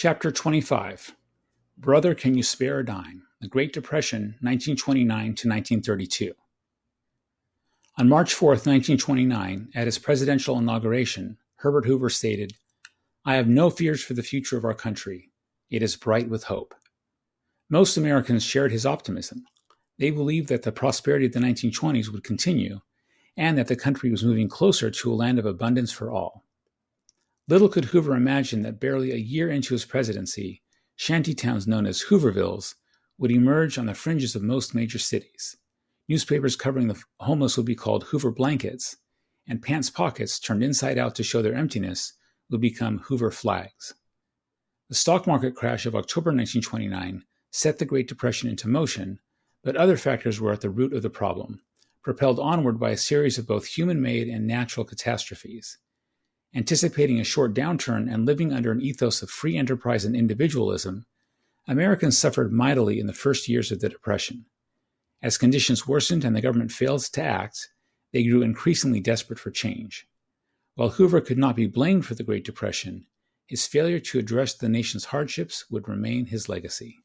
Chapter 25 Brother, Can You Spare a Dime? The Great Depression, 1929 to 1932. On March 4, 1929, at his presidential inauguration, Herbert Hoover stated, I have no fears for the future of our country. It is bright with hope. Most Americans shared his optimism. They believed that the prosperity of the 1920s would continue and that the country was moving closer to a land of abundance for all. Little could Hoover imagine that barely a year into his presidency, shantytowns known as Hoovervilles would emerge on the fringes of most major cities. Newspapers covering the homeless would be called Hoover blankets, and pants pockets turned inside out to show their emptiness would become Hoover flags. The stock market crash of October 1929 set the Great Depression into motion, but other factors were at the root of the problem, propelled onward by a series of both human made and natural catastrophes. Anticipating a short downturn and living under an ethos of free enterprise and individualism, Americans suffered mightily in the first years of the Depression. As conditions worsened and the government failed to act, they grew increasingly desperate for change. While Hoover could not be blamed for the Great Depression, his failure to address the nation's hardships would remain his legacy.